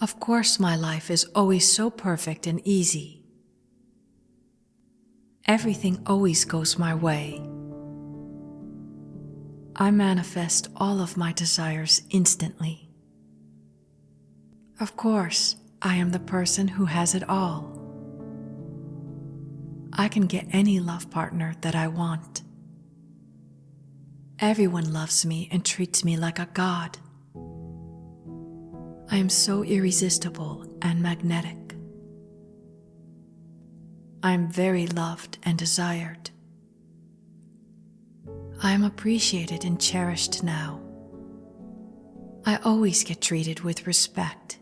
Of course, my life is always so perfect and easy. Everything always goes my way. I manifest all of my desires instantly. Of course, I am the person who has it all. I can get any love partner that I want. Everyone loves me and treats me like a god. I am so irresistible and magnetic. I am very loved and desired. I am appreciated and cherished now. I always get treated with respect.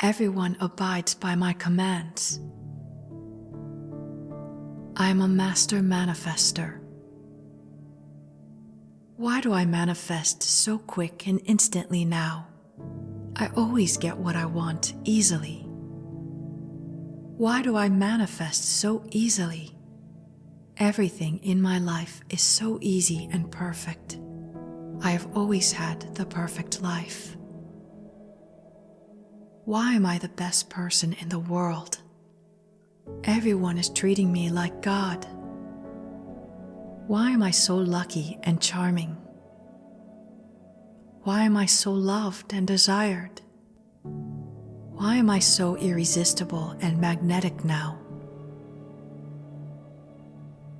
Everyone abides by my commands. I am a master manifester. Why do I manifest so quick and instantly now? I always get what I want easily. Why do I manifest so easily? Everything in my life is so easy and perfect. I have always had the perfect life. Why am I the best person in the world? Everyone is treating me like God. Why am I so lucky and charming? Why am I so loved and desired? Why am I so irresistible and magnetic now?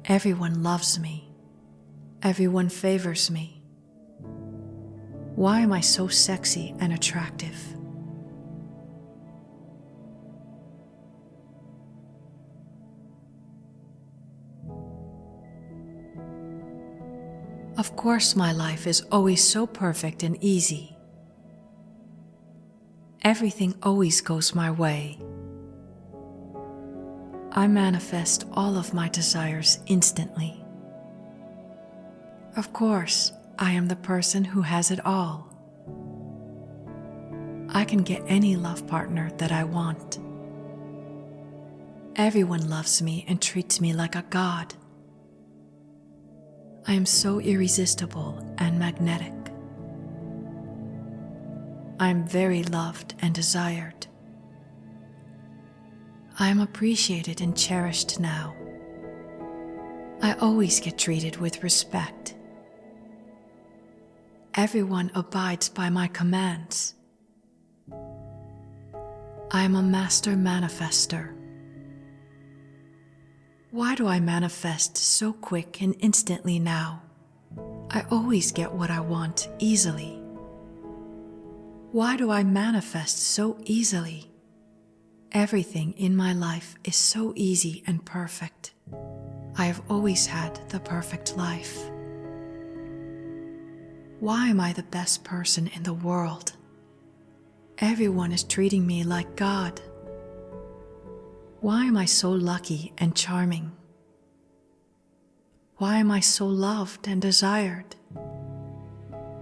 Everyone loves me. Everyone favors me. Why am I so sexy and attractive? Of course, my life is always so perfect and easy. Everything always goes my way. I manifest all of my desires instantly. Of course, I am the person who has it all. I can get any love partner that I want. Everyone loves me and treats me like a god. I am so irresistible and magnetic. I am very loved and desired. I am appreciated and cherished now. I always get treated with respect. Everyone abides by my commands. I am a master manifester. Why do I manifest so quick and instantly now? I always get what I want easily. Why do I manifest so easily? Everything in my life is so easy and perfect. I have always had the perfect life. Why am I the best person in the world? Everyone is treating me like God. Why am I so lucky and charming? Why am I so loved and desired?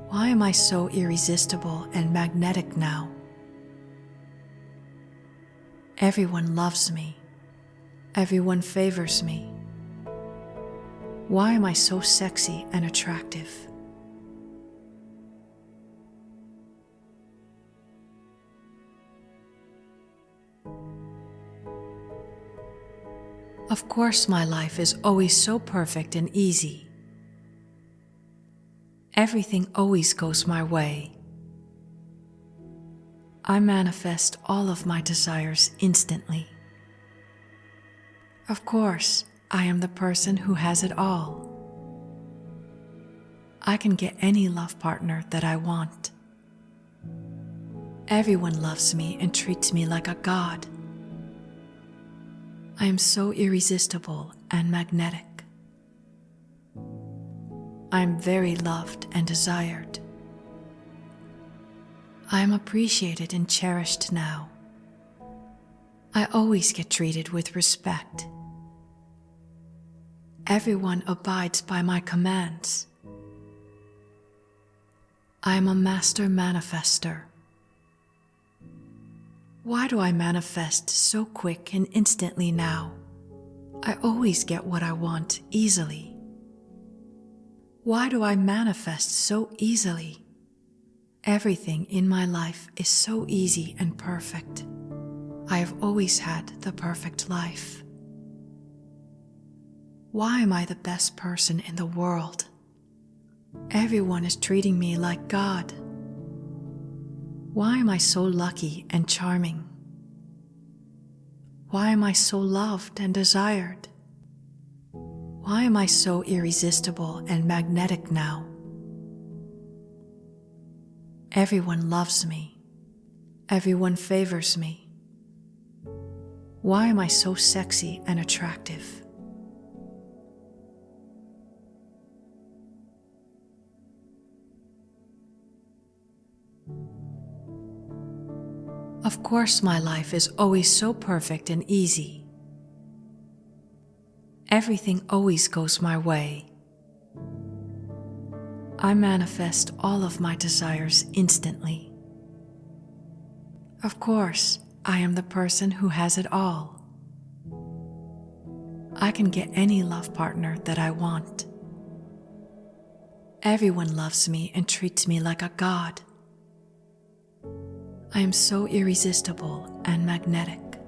Why am I so irresistible and magnetic now? Everyone loves me. Everyone favors me. Why am I so sexy and attractive? Of course, my life is always so perfect and easy. Everything always goes my way. I manifest all of my desires instantly. Of course, I am the person who has it all. I can get any love partner that I want. Everyone loves me and treats me like a god. I am so irresistible and magnetic. I am very loved and desired. I am appreciated and cherished now. I always get treated with respect. Everyone abides by my commands. I am a master manifester. Why do I manifest so quick and instantly now? I always get what I want easily. Why do I manifest so easily? Everything in my life is so easy and perfect. I have always had the perfect life. Why am I the best person in the world? Everyone is treating me like God. Why am I so lucky and charming? Why am I so loved and desired? Why am I so irresistible and magnetic now? Everyone loves me. Everyone favors me. Why am I so sexy and attractive? Of course, my life is always so perfect and easy. Everything always goes my way. I manifest all of my desires instantly. Of course, I am the person who has it all. I can get any love partner that I want. Everyone loves me and treats me like a god. I am so irresistible and magnetic.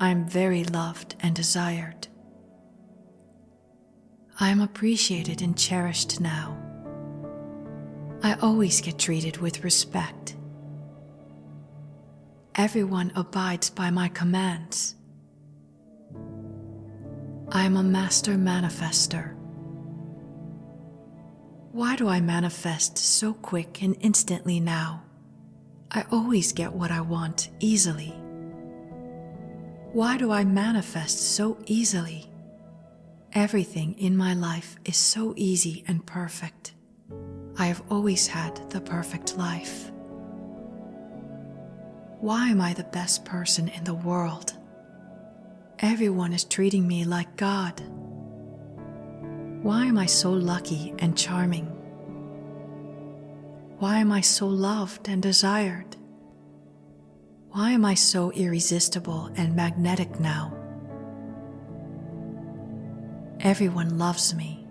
I am very loved and desired. I am appreciated and cherished now. I always get treated with respect. Everyone abides by my commands. I am a master manifester. Why do I manifest so quick and instantly now? I always get what I want easily. Why do I manifest so easily? Everything in my life is so easy and perfect. I have always had the perfect life. Why am I the best person in the world? Everyone is treating me like God. Why am I so lucky and charming? Why am I so loved and desired? Why am I so irresistible and magnetic now? Everyone loves me.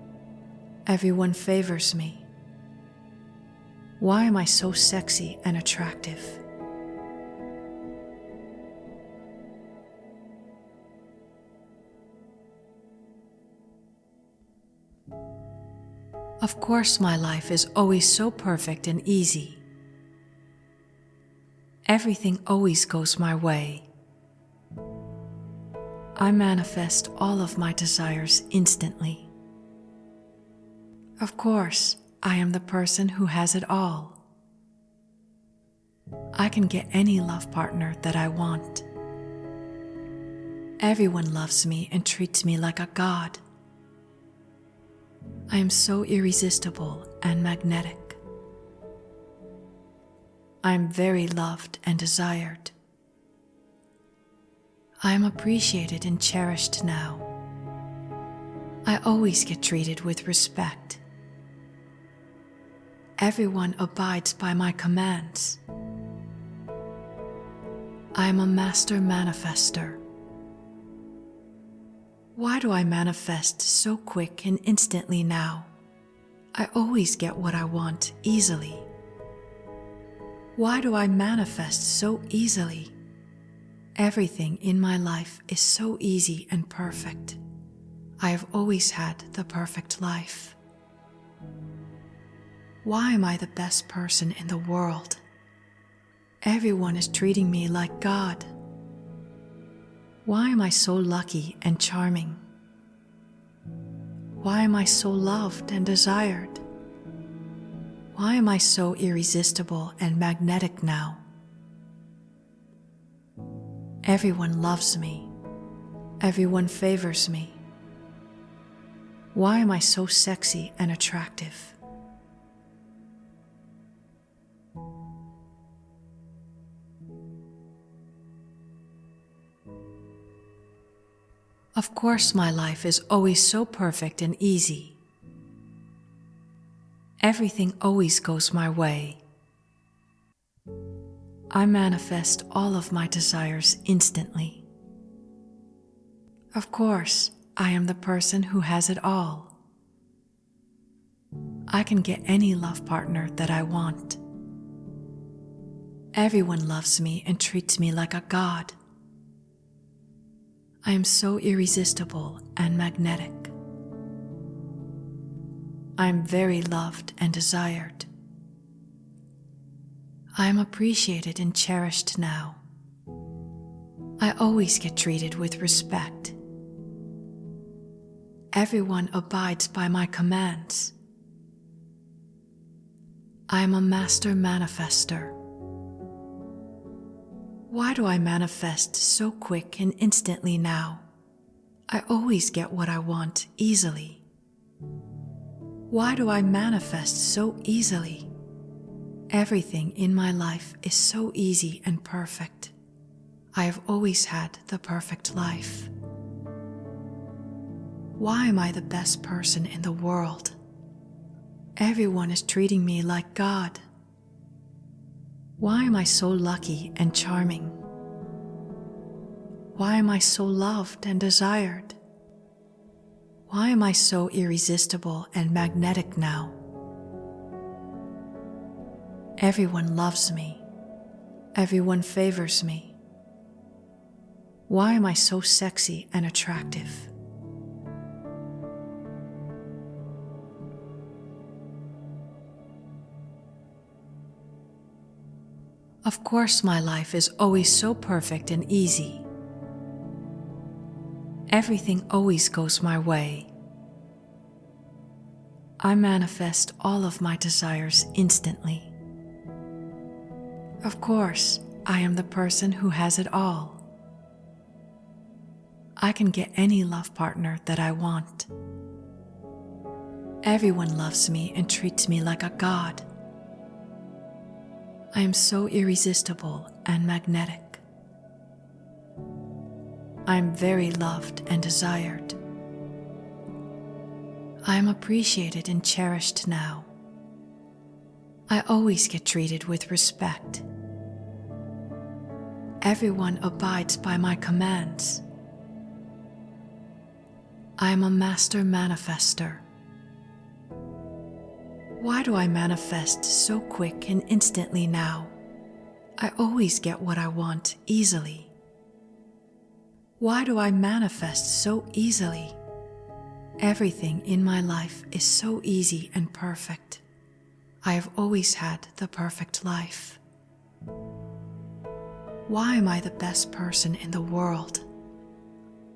Everyone favors me. Why am I so sexy and attractive? Of course, my life is always so perfect and easy. Everything always goes my way. I manifest all of my desires instantly. Of course, I am the person who has it all. I can get any love partner that I want. Everyone loves me and treats me like a god. I am so irresistible and magnetic. I am very loved and desired. I am appreciated and cherished now. I always get treated with respect. Everyone abides by my commands. I am a master manifester. Why do I manifest so quick and instantly now? I always get what I want easily. Why do I manifest so easily? Everything in my life is so easy and perfect. I have always had the perfect life. Why am I the best person in the world? Everyone is treating me like God. Why am I so lucky and charming? Why am I so loved and desired? Why am I so irresistible and magnetic now? Everyone loves me. Everyone favors me. Why am I so sexy and attractive? Of course, my life is always so perfect and easy. Everything always goes my way. I manifest all of my desires instantly. Of course, I am the person who has it all. I can get any love partner that I want. Everyone loves me and treats me like a god. I am so irresistible and magnetic. I am very loved and desired. I am appreciated and cherished now. I always get treated with respect. Everyone abides by my commands. I am a master manifester. Why do I manifest so quick and instantly now? I always get what I want easily. Why do I manifest so easily? Everything in my life is so easy and perfect. I have always had the perfect life. Why am I the best person in the world? Everyone is treating me like God. Why am I so lucky and charming? Why am I so loved and desired? Why am I so irresistible and magnetic now? Everyone loves me. Everyone favors me. Why am I so sexy and attractive? Of course, my life is always so perfect and easy. Everything always goes my way. I manifest all of my desires instantly. Of course, I am the person who has it all. I can get any love partner that I want. Everyone loves me and treats me like a god. I am so irresistible and magnetic. I am very loved and desired. I am appreciated and cherished now. I always get treated with respect. Everyone abides by my commands. I am a master manifester. Why do I manifest so quick and instantly now? I always get what I want easily. Why do I manifest so easily? Everything in my life is so easy and perfect. I have always had the perfect life. Why am I the best person in the world?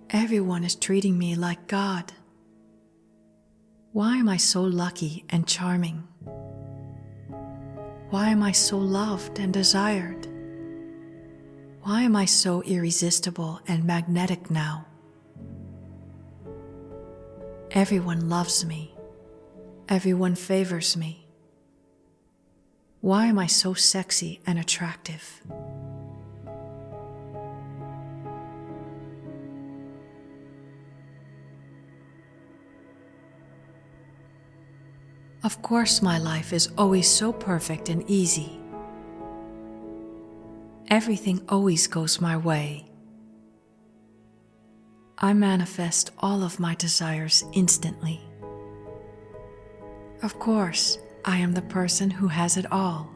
Everyone is treating me like God. Why am I so lucky and charming? Why am I so loved and desired? Why am I so irresistible and magnetic now? Everyone loves me. Everyone favors me. Why am I so sexy and attractive? Of course, my life is always so perfect and easy. Everything always goes my way. I manifest all of my desires instantly. Of course, I am the person who has it all.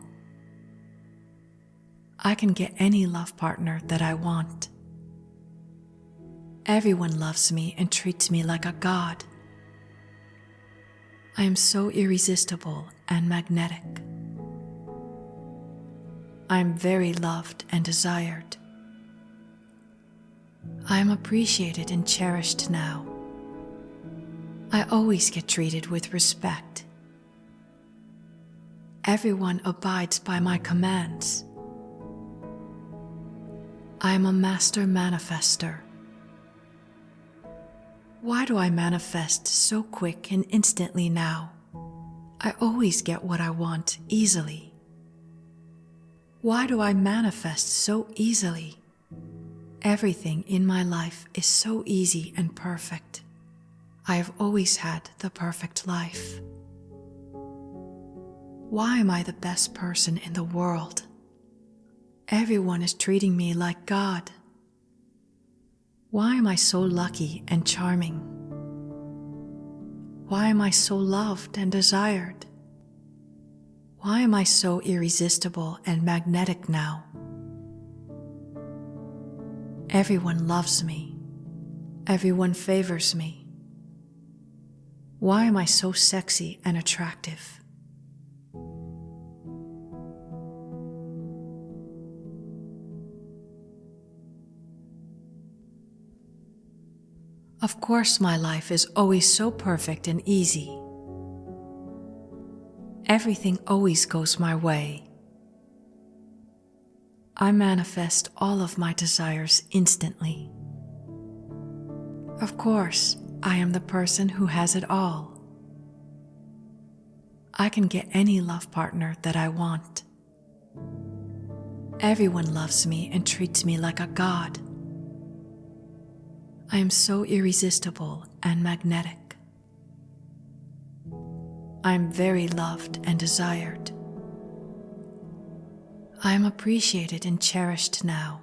I can get any love partner that I want. Everyone loves me and treats me like a god. I am so irresistible and magnetic. I am very loved and desired. I am appreciated and cherished now. I always get treated with respect. Everyone abides by my commands. I am a master manifester. Why do I manifest so quick and instantly now? I always get what I want easily. Why do I manifest so easily? Everything in my life is so easy and perfect. I have always had the perfect life. Why am I the best person in the world? Everyone is treating me like God. Why am I so lucky and charming? Why am I so loved and desired? Why am I so irresistible and magnetic now? Everyone loves me. Everyone favors me. Why am I so sexy and attractive? Of course, my life is always so perfect and easy. Everything always goes my way. I manifest all of my desires instantly. Of course, I am the person who has it all. I can get any love partner that I want. Everyone loves me and treats me like a god. I am so irresistible and magnetic. I am very loved and desired. I am appreciated and cherished now.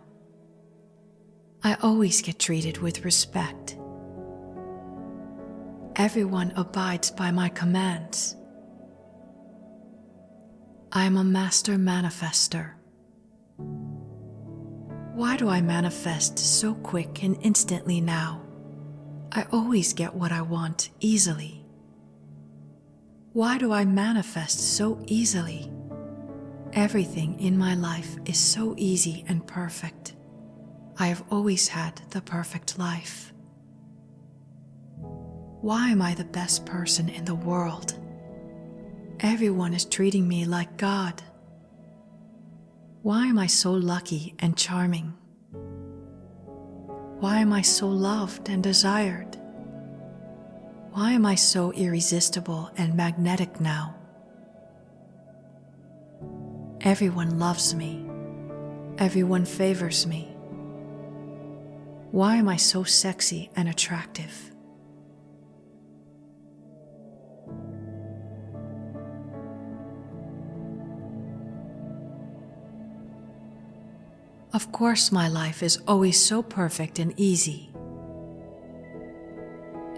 I always get treated with respect. Everyone abides by my commands. I am a master manifester. Why do I manifest so quick and instantly now? I always get what I want easily. Why do I manifest so easily? Everything in my life is so easy and perfect. I have always had the perfect life. Why am I the best person in the world? Everyone is treating me like God. Why am I so lucky and charming? Why am I so loved and desired? Why am I so irresistible and magnetic now? Everyone loves me. Everyone favors me. Why am I so sexy and attractive? Of course, my life is always so perfect and easy.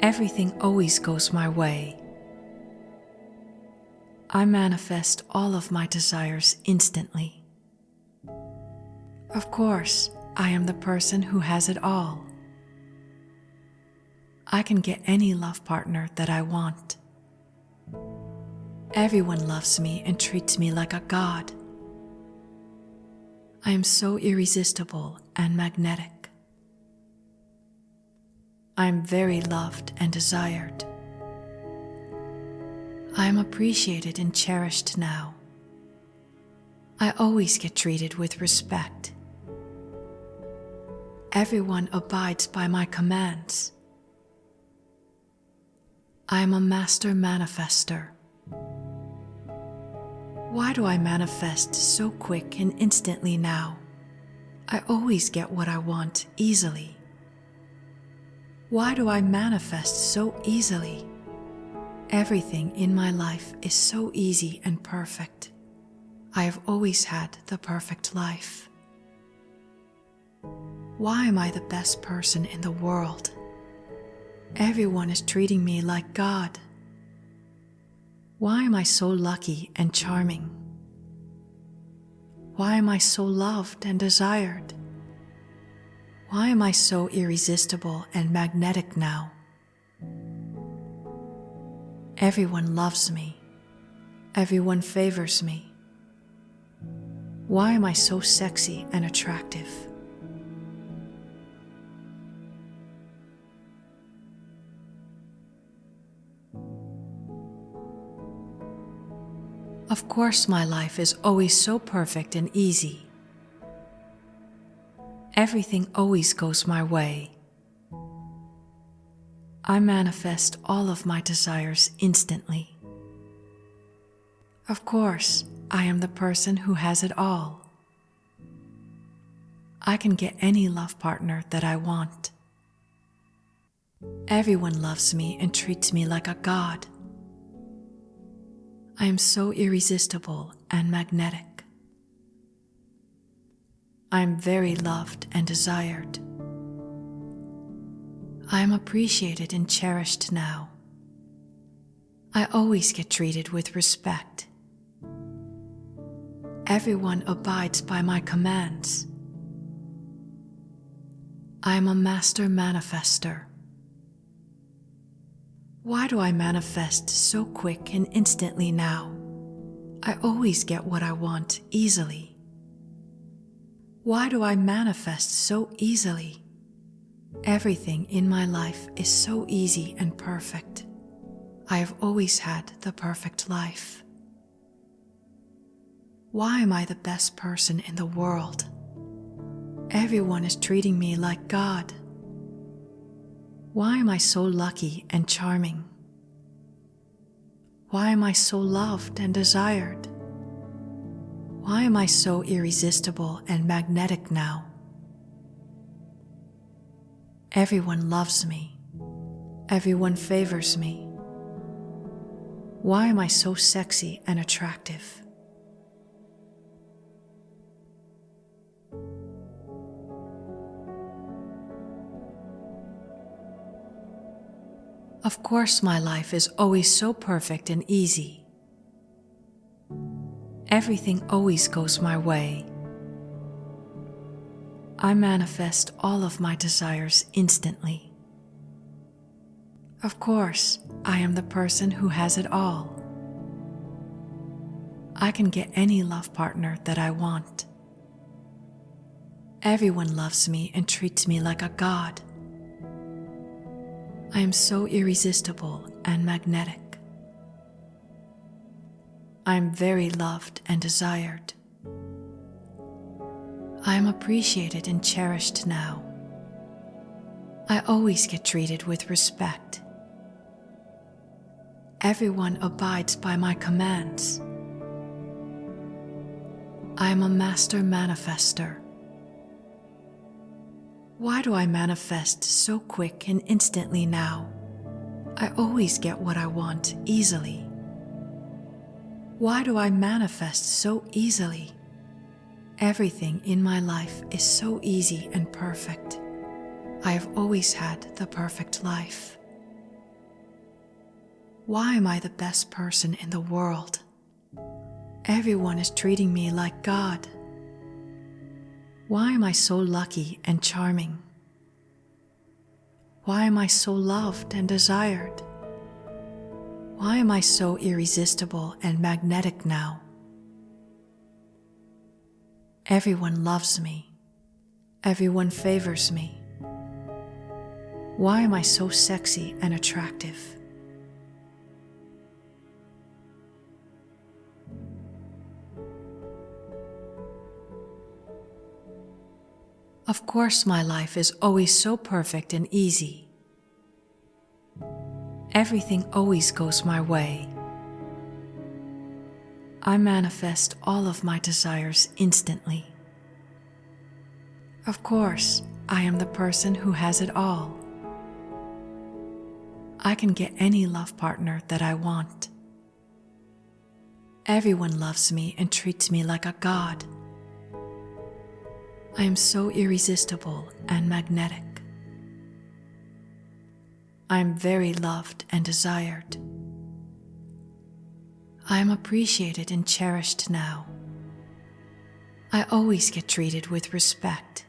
Everything always goes my way. I manifest all of my desires instantly. Of course, I am the person who has it all. I can get any love partner that I want. Everyone loves me and treats me like a god. I am so irresistible and magnetic. I am very loved and desired. I am appreciated and cherished now. I always get treated with respect. Everyone abides by my commands. I am a master manifester. Why do I manifest so quick and instantly now? I always get what I want easily. Why do I manifest so easily? Everything in my life is so easy and perfect. I have always had the perfect life. Why am I the best person in the world? Everyone is treating me like God. Why am I so lucky and charming? Why am I so loved and desired? Why am I so irresistible and magnetic now? Everyone loves me. Everyone favors me. Why am I so sexy and attractive? Of course, my life is always so perfect and easy. Everything always goes my way. I manifest all of my desires instantly. Of course, I am the person who has it all. I can get any love partner that I want. Everyone loves me and treats me like a god. I am so irresistible and magnetic. I am very loved and desired. I am appreciated and cherished now. I always get treated with respect. Everyone abides by my commands. I am a master manifester. Why do I manifest so quick and instantly now? I always get what I want easily. Why do I manifest so easily? Everything in my life is so easy and perfect. I have always had the perfect life. Why am I the best person in the world? Everyone is treating me like God. Why am I so lucky and charming? Why am I so loved and desired? Why am I so irresistible and magnetic now? Everyone loves me. Everyone favors me. Why am I so sexy and attractive? Of course, my life is always so perfect and easy. Everything always goes my way. I manifest all of my desires instantly. Of course, I am the person who has it all. I can get any love partner that I want. Everyone loves me and treats me like a god. I am so irresistible and magnetic. I am very loved and desired. I am appreciated and cherished now. I always get treated with respect. Everyone abides by my commands. I am a master manifester. Why do I manifest so quick and instantly now? I always get what I want easily. Why do I manifest so easily? Everything in my life is so easy and perfect. I have always had the perfect life. Why am I the best person in the world? Everyone is treating me like God. Why am I so lucky and charming? Why am I so loved and desired? Why am I so irresistible and magnetic now? Everyone loves me. Everyone favors me. Why am I so sexy and attractive? Of course, my life is always so perfect and easy. Everything always goes my way. I manifest all of my desires instantly. Of course, I am the person who has it all. I can get any love partner that I want. Everyone loves me and treats me like a god. I am so irresistible and magnetic. I am very loved and desired. I am appreciated and cherished now. I always get treated with respect.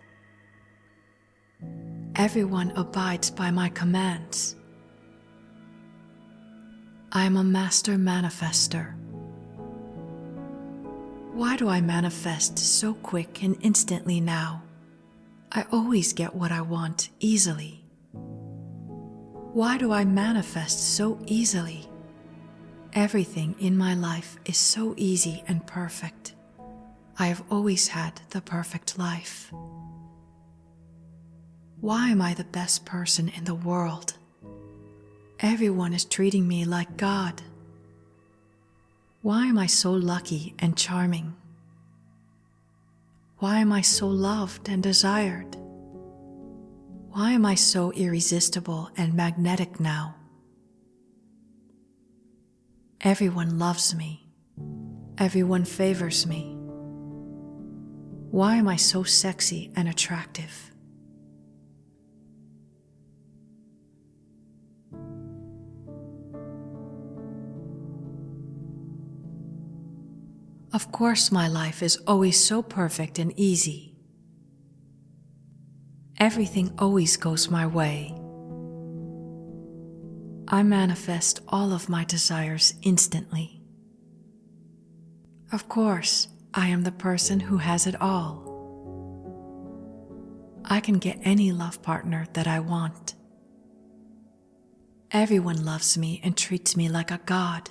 Everyone abides by my commands. I am a master manifester. Why do I manifest so quick and instantly now? I always get what I want easily. Why do I manifest so easily? Everything in my life is so easy and perfect. I have always had the perfect life. Why am I the best person in the world? Everyone is treating me like God. Why am I so lucky and charming? Why am I so loved and desired? Why am I so irresistible and magnetic now? Everyone loves me. Everyone favors me. Why am I so sexy and attractive? Of course, my life is always so perfect and easy. Everything always goes my way. I manifest all of my desires instantly. Of course, I am the person who has it all. I can get any love partner that I want. Everyone loves me and treats me like a god.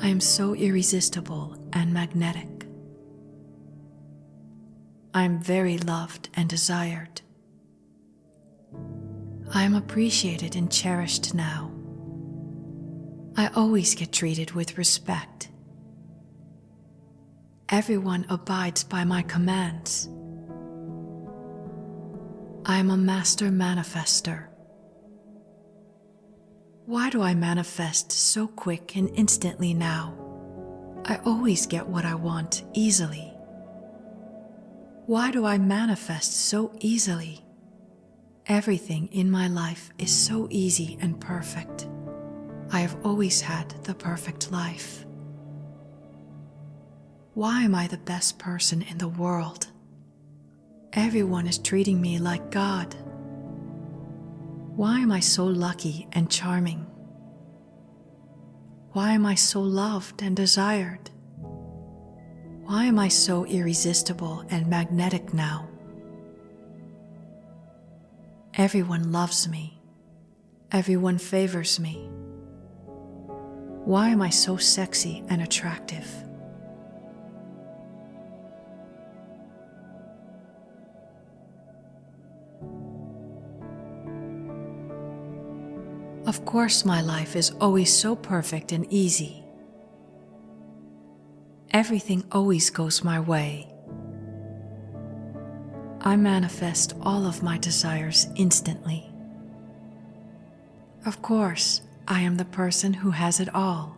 I am so irresistible and magnetic. I am very loved and desired. I am appreciated and cherished now. I always get treated with respect. Everyone abides by my commands. I am a master manifester. Why do I manifest so quick and instantly now? I always get what I want easily. Why do I manifest so easily? Everything in my life is so easy and perfect. I have always had the perfect life. Why am I the best person in the world? Everyone is treating me like God. Why am I so lucky and charming? Why am I so loved and desired? Why am I so irresistible and magnetic now? Everyone loves me. Everyone favors me. Why am I so sexy and attractive? Of course, my life is always so perfect and easy. Everything always goes my way. I manifest all of my desires instantly. Of course, I am the person who has it all.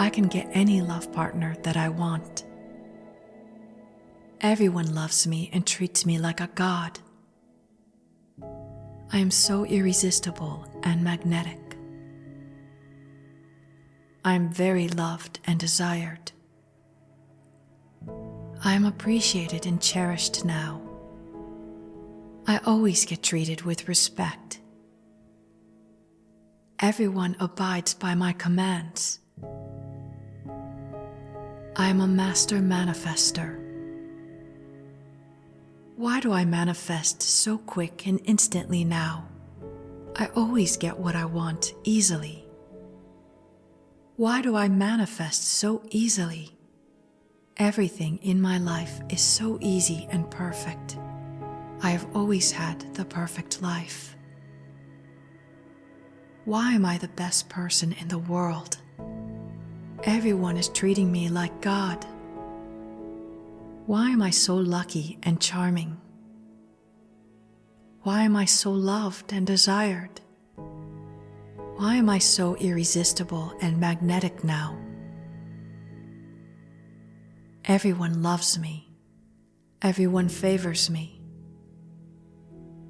I can get any love partner that I want. Everyone loves me and treats me like a god. I am so irresistible and magnetic. I am very loved and desired. I am appreciated and cherished now. I always get treated with respect. Everyone abides by my commands. I am a master manifester. Why do I manifest so quick and instantly now? I always get what I want easily. Why do I manifest so easily? Everything in my life is so easy and perfect. I have always had the perfect life. Why am I the best person in the world? Everyone is treating me like God. Why am I so lucky and charming? Why am I so loved and desired? Why am I so irresistible and magnetic now? Everyone loves me. Everyone favors me.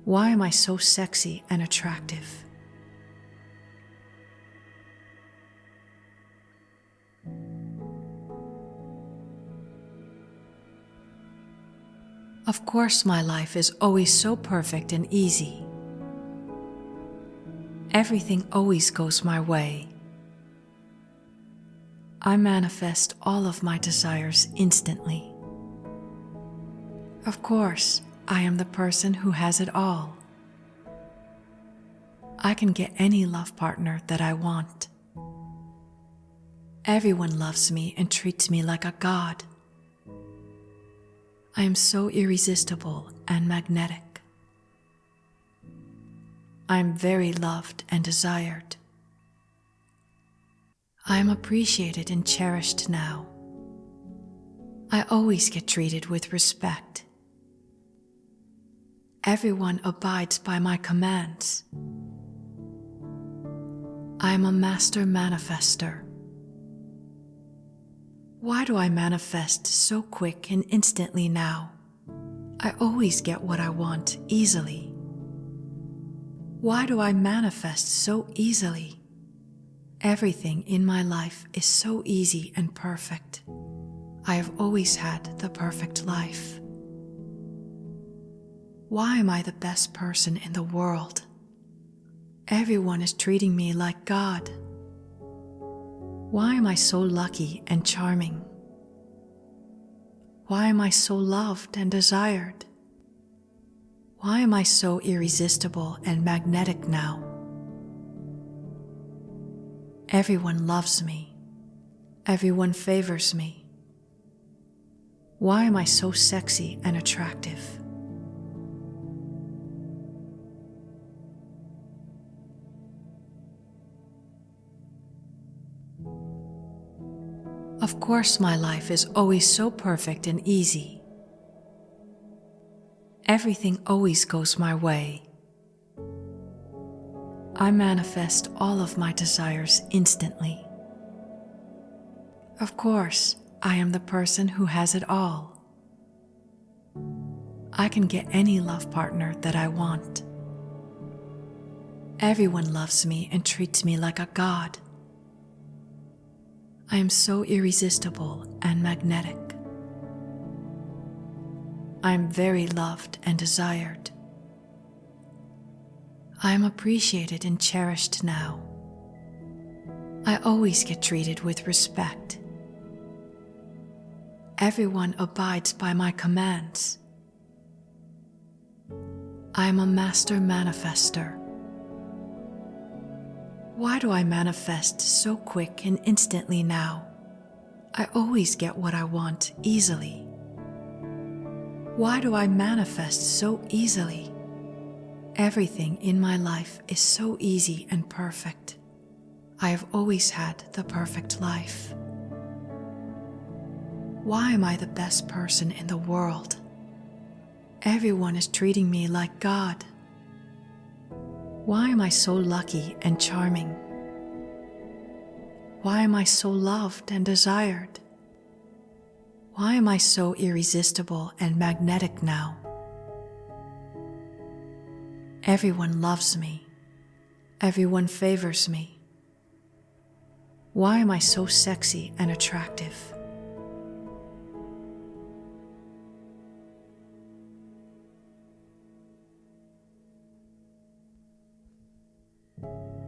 Why am I so sexy and attractive? Of course, my life is always so perfect and easy. Everything always goes my way. I manifest all of my desires instantly. Of course, I am the person who has it all. I can get any love partner that I want. Everyone loves me and treats me like a god. I am so irresistible and magnetic. I am very loved and desired. I am appreciated and cherished now. I always get treated with respect. Everyone abides by my commands. I am a master manifester. Why do I manifest so quick and instantly now? I always get what I want easily. Why do I manifest so easily? Everything in my life is so easy and perfect. I have always had the perfect life. Why am I the best person in the world? Everyone is treating me like God. Why am I so lucky and charming? Why am I so loved and desired? Why am I so irresistible and magnetic now? Everyone loves me. Everyone favors me. Why am I so sexy and attractive? Of course, my life is always so perfect and easy. Everything always goes my way. I manifest all of my desires instantly. Of course, I am the person who has it all. I can get any love partner that I want. Everyone loves me and treats me like a god. I am so irresistible and magnetic. I am very loved and desired. I am appreciated and cherished now. I always get treated with respect. Everyone abides by my commands. I am a master manifester. Why do I manifest so quick and instantly now? I always get what I want easily. Why do I manifest so easily? Everything in my life is so easy and perfect. I have always had the perfect life. Why am I the best person in the world? Everyone is treating me like God. Why am I so lucky and charming? Why am I so loved and desired? Why am I so irresistible and magnetic now? Everyone loves me. Everyone favors me. Why am I so sexy and attractive?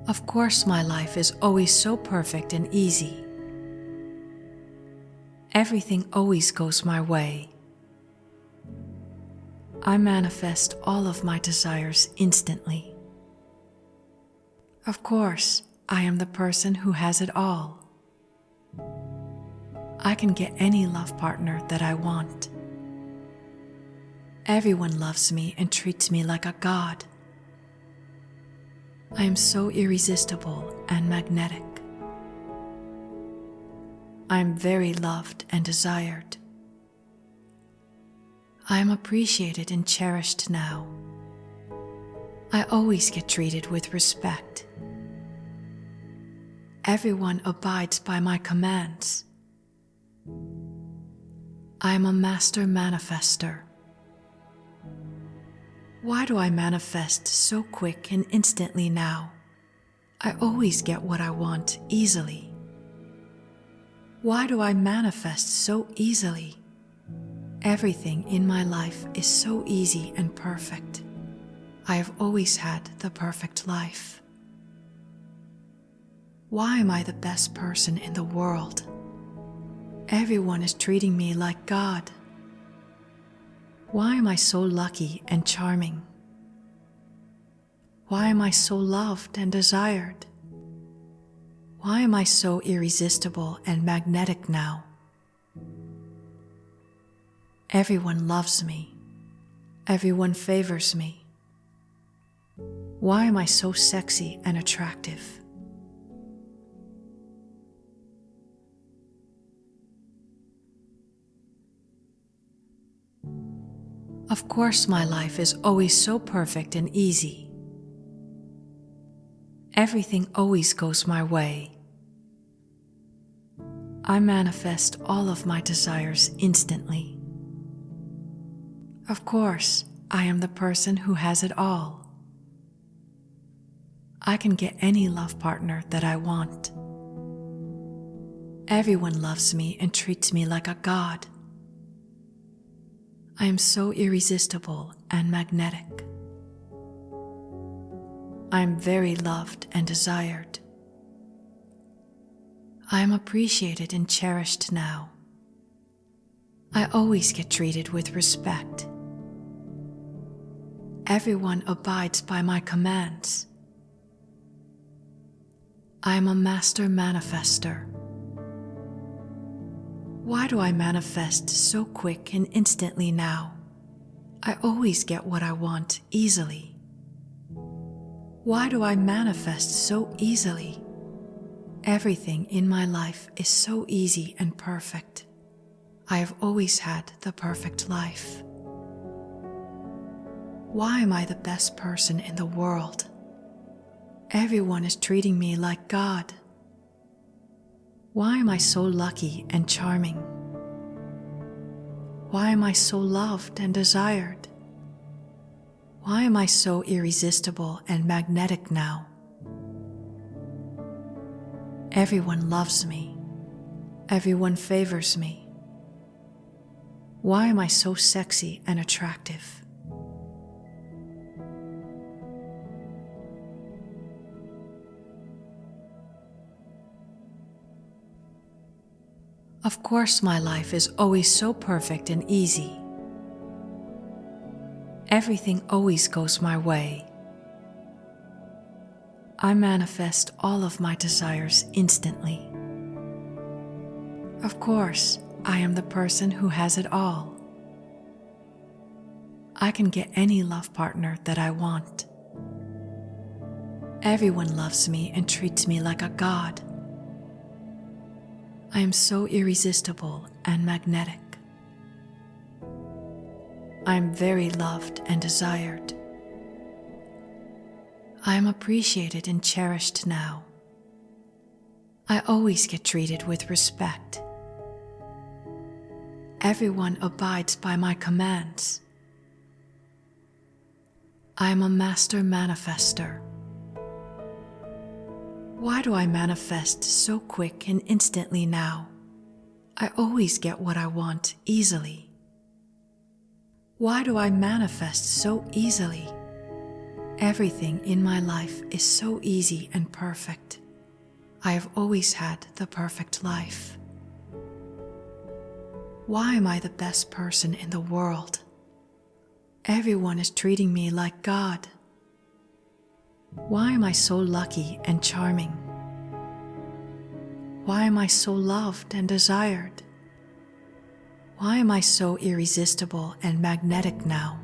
Of course, my life is always so perfect and easy. Everything always goes my way. I manifest all of my desires instantly. Of course, I am the person who has it all. I can get any love partner that I want. Everyone loves me and treats me like a god. I am so irresistible and magnetic. I am very loved and desired. I am appreciated and cherished now. I always get treated with respect. Everyone abides by my commands. I am a master manifester. Why do I manifest so quick and instantly now? I always get what I want easily. Why do I manifest so easily? Everything in my life is so easy and perfect. I have always had the perfect life. Why am I the best person in the world? Everyone is treating me like God. Why am I so lucky and charming? Why am I so loved and desired? Why am I so irresistible and magnetic now? Everyone loves me. Everyone favors me. Why am I so sexy and attractive? Of course, my life is always so perfect and easy. Everything always goes my way. I manifest all of my desires instantly. Of course, I am the person who has it all. I can get any love partner that I want. Everyone loves me and treats me like a god. I am so irresistible and magnetic. I am very loved and desired. I am appreciated and cherished now. I always get treated with respect. Everyone abides by my commands. I am a master manifester. Why do I manifest so quick and instantly now? I always get what I want easily. Why do I manifest so easily? Everything in my life is so easy and perfect. I have always had the perfect life. Why am I the best person in the world? Everyone is treating me like God. Why am I so lucky and charming? Why am I so loved and desired? Why am I so irresistible and magnetic now? Everyone loves me. Everyone favors me. Why am I so sexy and attractive? Of course, my life is always so perfect and easy. Everything always goes my way. I manifest all of my desires instantly. Of course, I am the person who has it all. I can get any love partner that I want. Everyone loves me and treats me like a god. I am so irresistible and magnetic. I am very loved and desired. I am appreciated and cherished now. I always get treated with respect. Everyone abides by my commands. I am a master manifester. Why do I manifest so quick and instantly now? I always get what I want easily. Why do I manifest so easily? Everything in my life is so easy and perfect. I have always had the perfect life. Why am I the best person in the world? Everyone is treating me like God. Why am I so lucky and charming? Why am I so loved and desired? Why am I so irresistible and magnetic now?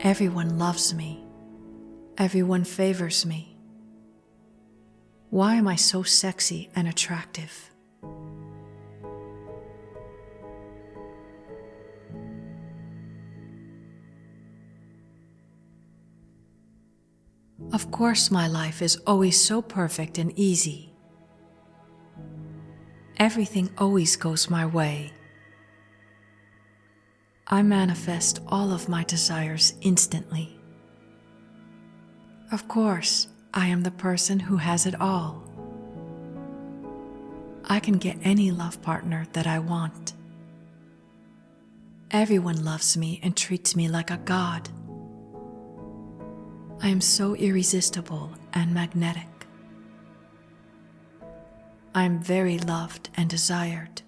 Everyone loves me. Everyone favors me. Why am I so sexy and attractive? Of course, my life is always so perfect and easy. Everything always goes my way. I manifest all of my desires instantly. Of course, I am the person who has it all. I can get any love partner that I want. Everyone loves me and treats me like a god. I am so irresistible and magnetic. I am very loved and desired.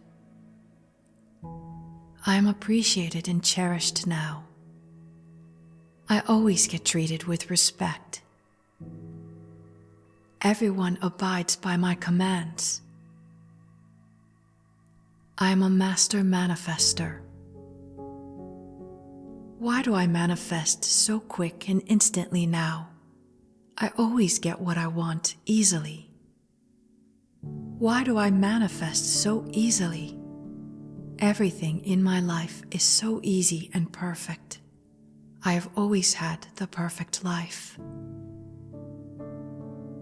I am appreciated and cherished now. I always get treated with respect. Everyone abides by my commands. I am a master manifester. Why do I manifest so quick and instantly now? I always get what I want easily. Why do I manifest so easily? Everything in my life is so easy and perfect. I have always had the perfect life.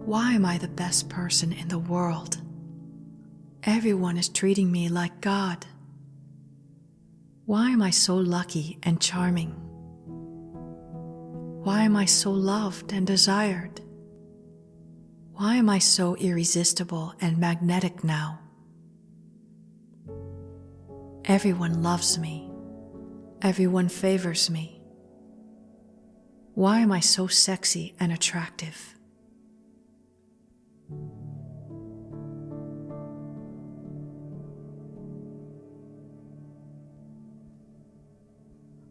Why am I the best person in the world? Everyone is treating me like God. Why am I so lucky and charming? Why am I so loved and desired? Why am I so irresistible and magnetic now? Everyone loves me. Everyone favors me. Why am I so sexy and attractive?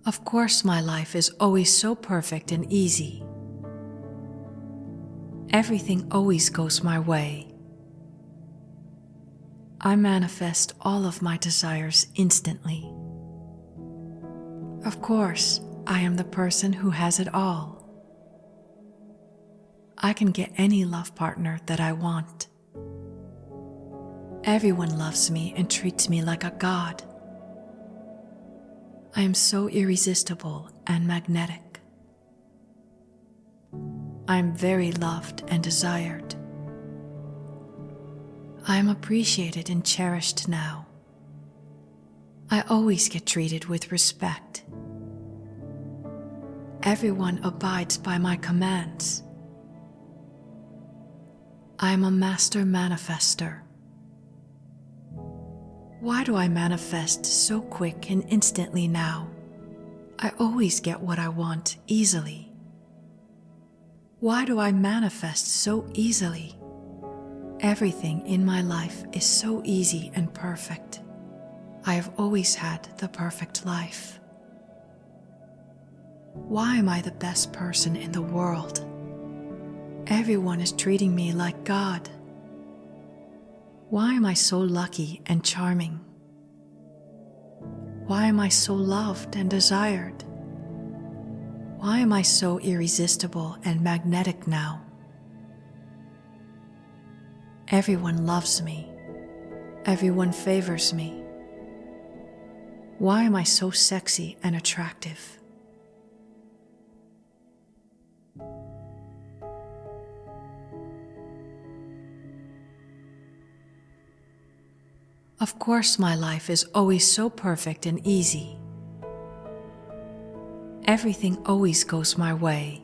Of course, my life is always so perfect and easy. Everything always goes my way. I manifest all of my desires instantly. Of course, I am the person who has it all. I can get any love partner that I want. Everyone loves me and treats me like a god. I am so irresistible and magnetic. I am very loved and desired. I am appreciated and cherished now. I always get treated with respect. Everyone abides by my commands. I am a master manifester. Why do I manifest so quick and instantly now? I always get what I want easily. Why do I manifest so easily? Everything in my life is so easy and perfect. I have always had the perfect life. Why am I the best person in the world? Everyone is treating me like God. Why am I so lucky and charming? Why am I so loved and desired? Why am I so irresistible and magnetic now? Everyone loves me. Everyone favors me. Why am I so sexy and attractive? Of course, my life is always so perfect and easy. Everything always goes my way.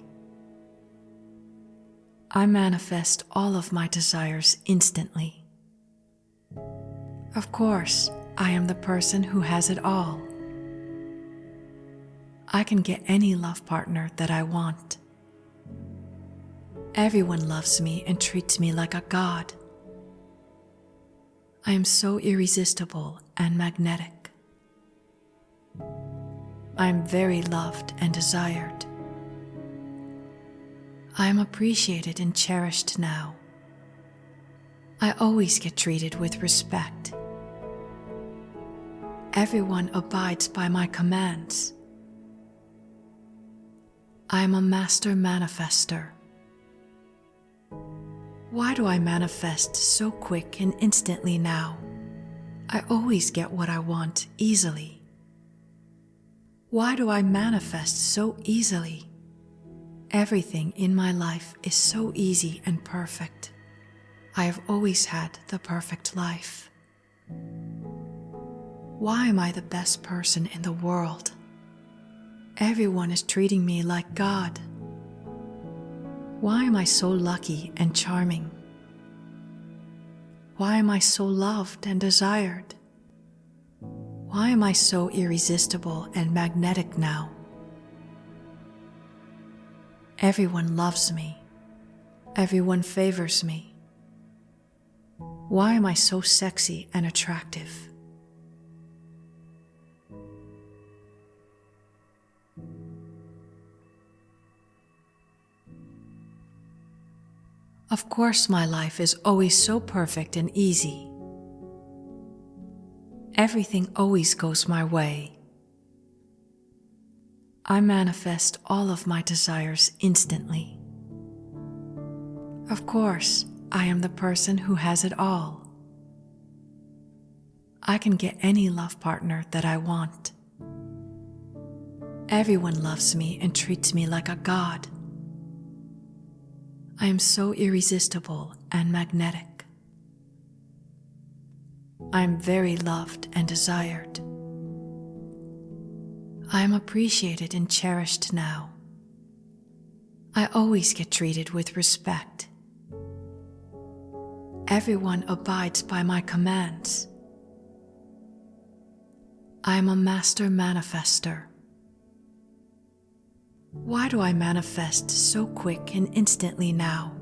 I manifest all of my desires instantly. Of course, I am the person who has it all. I can get any love partner that I want. Everyone loves me and treats me like a god. I am so irresistible and magnetic. I am very loved and desired. I am appreciated and cherished now. I always get treated with respect. Everyone abides by my commands. I am a master manifester. Why do I manifest so quick and instantly now? I always get what I want easily. Why do I manifest so easily? Everything in my life is so easy and perfect. I have always had the perfect life. Why am I the best person in the world? Everyone is treating me like God. Why am I so lucky and charming? Why am I so loved and desired? Why am I so irresistible and magnetic now? Everyone loves me. Everyone favors me. Why am I so sexy and attractive? Of course, my life is always so perfect and easy. Everything always goes my way. I manifest all of my desires instantly. Of course, I am the person who has it all. I can get any love partner that I want. Everyone loves me and treats me like a god. I am so irresistible and magnetic. I am very loved and desired. I am appreciated and cherished now. I always get treated with respect. Everyone abides by my commands. I am a master manifester. Why do I manifest so quick and instantly now?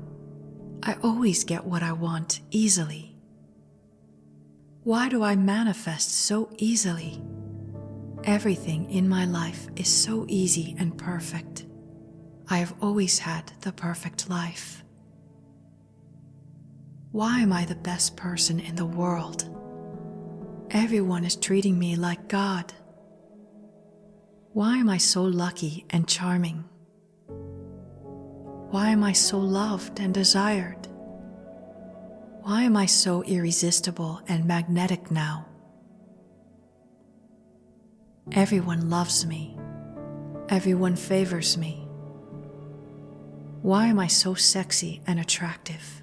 I always get what I want easily. Why do I manifest so easily? Everything in my life is so easy and perfect. I have always had the perfect life. Why am I the best person in the world? Everyone is treating me like God. Why am I so lucky and charming? Why am I so loved and desired? Why am I so irresistible and magnetic now? Everyone loves me. Everyone favors me. Why am I so sexy and attractive?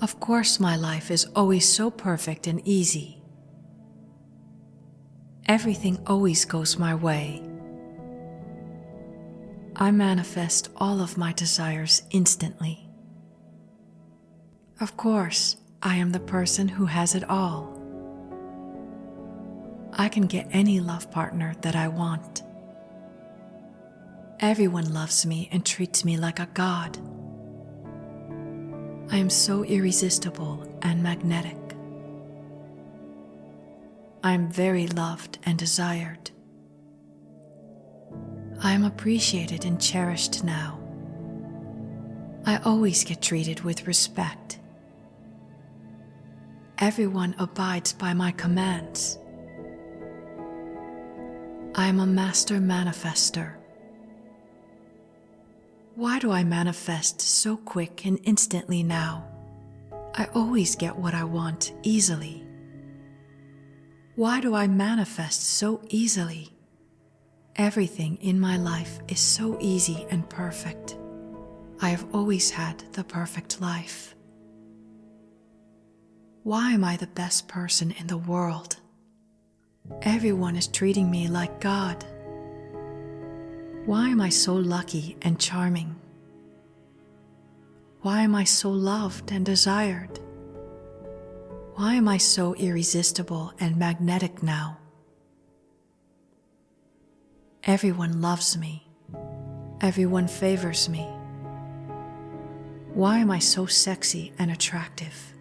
Of course, my life is always so perfect and easy. Everything always goes my way. I manifest all of my desires instantly. Of course, I am the person who has it all. I can get any love partner that I want. Everyone loves me and treats me like a god. I am so irresistible and magnetic. I am very loved and desired. I am appreciated and cherished now. I always get treated with respect. Everyone abides by my commands. I am a master manifester. Why do I manifest so quick and instantly now? I always get what I want easily. Why do I manifest so easily? Everything in my life is so easy and perfect. I have always had the perfect life. Why am I the best person in the world? Everyone is treating me like God. Why am I so lucky and charming? Why am I so loved and desired? Why am I so irresistible and magnetic now? Everyone loves me. Everyone favors me. Why am I so sexy and attractive?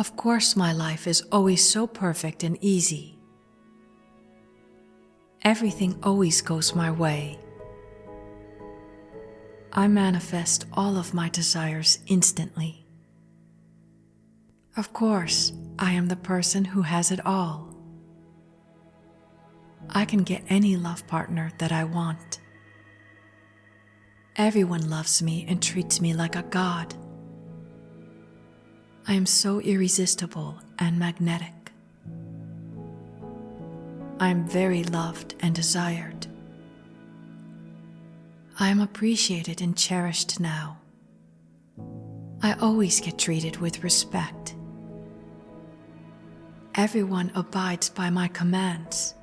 Of course, my life is always so perfect and easy. Everything always goes my way. I manifest all of my desires instantly. Of course, I am the person who has it all. I can get any love partner that I want. Everyone loves me and treats me like a god. I am so irresistible and magnetic. I am very loved and desired. I am appreciated and cherished now. I always get treated with respect. Everyone abides by my commands.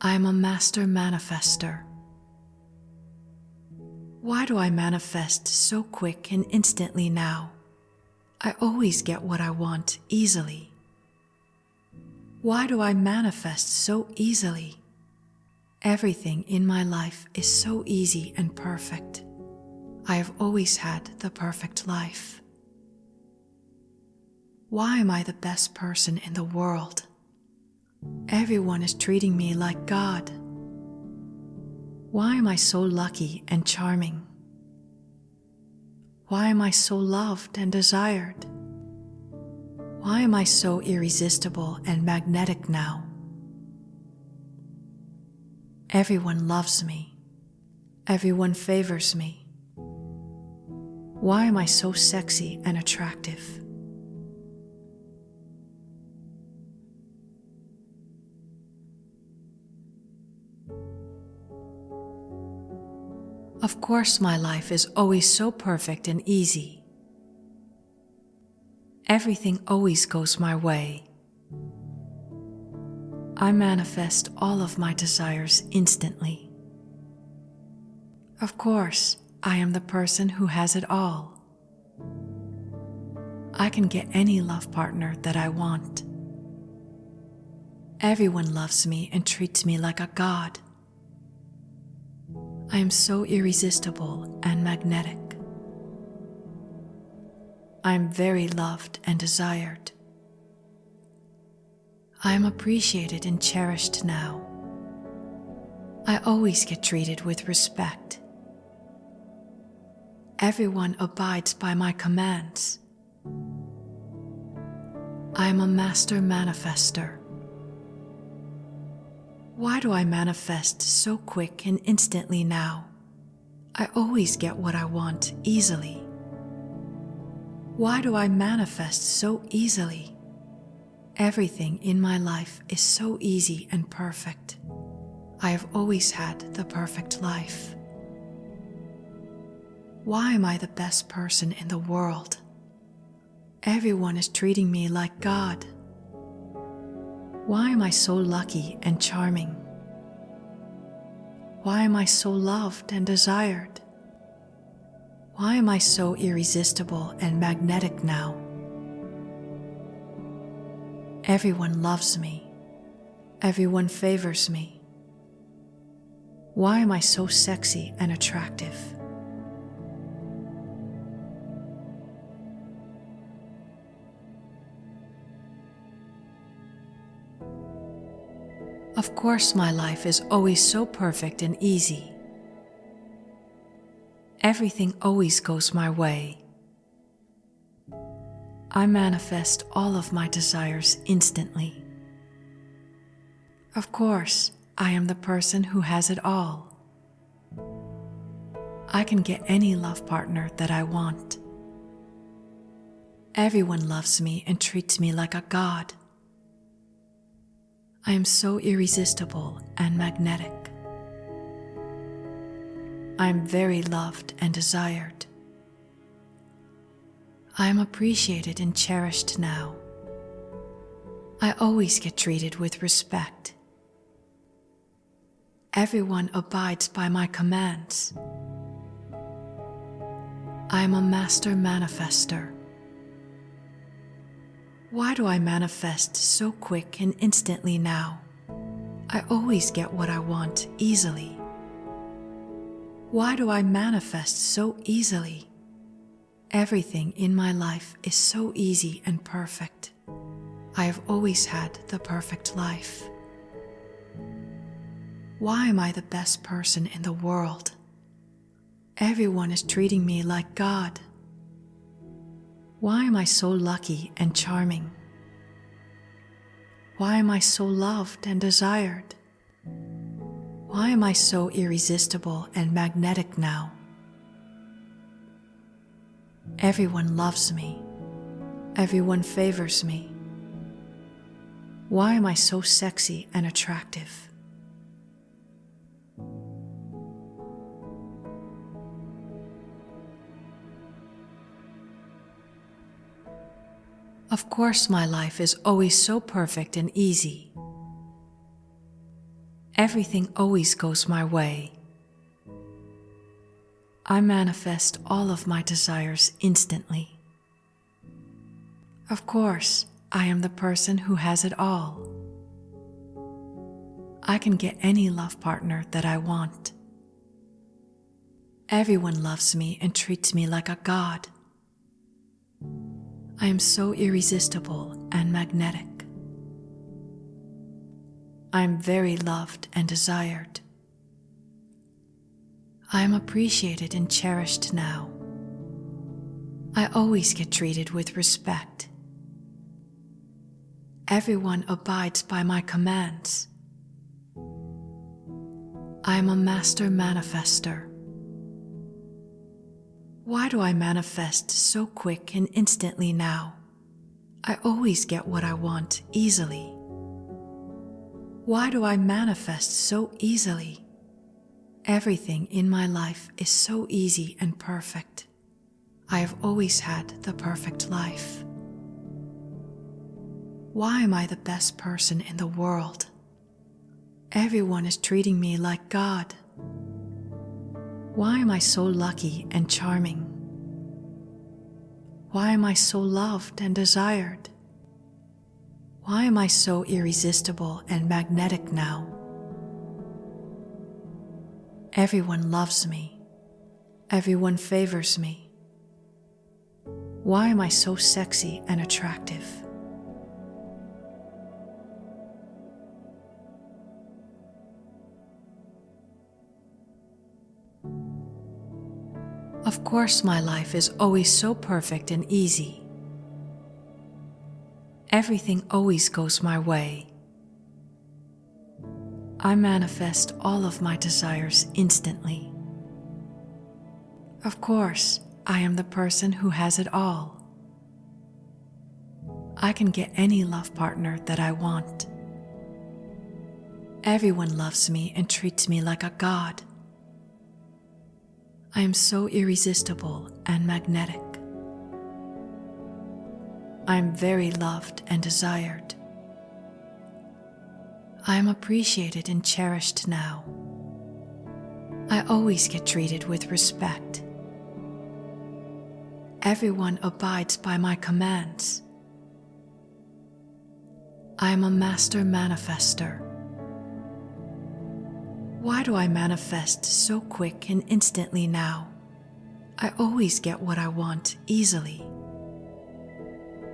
I am a master manifester. Why do I manifest so quick and instantly now? I always get what I want easily. Why do I manifest so easily? Everything in my life is so easy and perfect. I have always had the perfect life. Why am I the best person in the world? Everyone is treating me like God. Why am I so lucky and charming? Why am I so loved and desired? Why am I so irresistible and magnetic now? Everyone loves me. Everyone favors me. Why am I so sexy and attractive? Of course, my life is always so perfect and easy. Everything always goes my way. I manifest all of my desires instantly. Of course, I am the person who has it all. I can get any love partner that I want. Everyone loves me and treats me like a god. I am so irresistible and magnetic. I am very loved and desired. I am appreciated and cherished now. I always get treated with respect. Everyone abides by my commands. I am a master manifester. Why do I manifest so quick and instantly now? I always get what I want easily. Why do I manifest so easily? Everything in my life is so easy and perfect. I have always had the perfect life. Why am I the best person in the world? Everyone is treating me like God. Why am I so lucky and charming? Why am I so loved and desired? Why am I so irresistible and magnetic now? Everyone loves me. Everyone favors me. Why am I so sexy and attractive? Of course, my life is always so perfect and easy. Everything always goes my way. I manifest all of my desires instantly. Of course, I am the person who has it all. I can get any love partner that I want. Everyone loves me and treats me like a god. I am so irresistible and magnetic. I am very loved and desired. I am appreciated and cherished now. I always get treated with respect. Everyone abides by my commands. I am a master manifester. Why do I manifest so quick and instantly now? I always get what I want easily. Why do I manifest so easily? Everything in my life is so easy and perfect. I have always had the perfect life. Why am I the best person in the world? Everyone is treating me like God. Why am I so lucky and charming? Why am I so loved and desired? Why am I so irresistible and magnetic now? Everyone loves me. Everyone favors me. Why am I so sexy and attractive? Of course, my life is always so perfect and easy. Everything always goes my way. I manifest all of my desires instantly. Of course, I am the person who has it all. I can get any love partner that I want. Everyone loves me and treats me like a god. I am so irresistible and magnetic. I am very loved and desired. I am appreciated and cherished now. I always get treated with respect. Everyone abides by my commands. I am a master manifester. Why do I manifest so quick and instantly now? I always get what I want easily. Why do I manifest so easily? Everything in my life is so easy and perfect. I have always had the perfect life. Why am I the best person in the world? Everyone is treating me like God. Why am I so lucky and charming? Why am I so loved and desired? Why am I so irresistible and magnetic now? Everyone loves me. Everyone favors me. Why am I so sexy and attractive? Of course, my life is always so perfect and easy. Everything always goes my way. I manifest all of my desires instantly. Of course, I am the person who has it all. I can get any love partner that I want. Everyone loves me and treats me like a god. I am so irresistible and magnetic. I am very loved and desired. I am appreciated and cherished now. I always get treated with respect. Everyone abides by my commands. I am a master manifester. Why do I manifest so quick and instantly now? I always get what I want easily.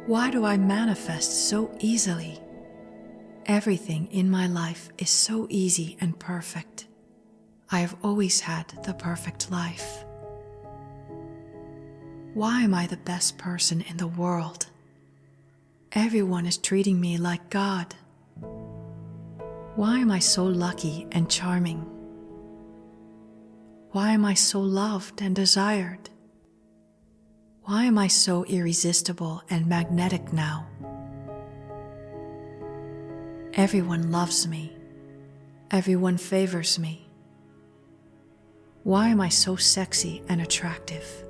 Why do I manifest so easily? Everything in my life is so easy and perfect. I have always had the perfect life. Why am I the best person in the world? Everyone is treating me like God. Why am I so lucky and charming? Why am I so loved and desired? Why am I so irresistible and magnetic now? Everyone loves me. Everyone favors me. Why am I so sexy and attractive?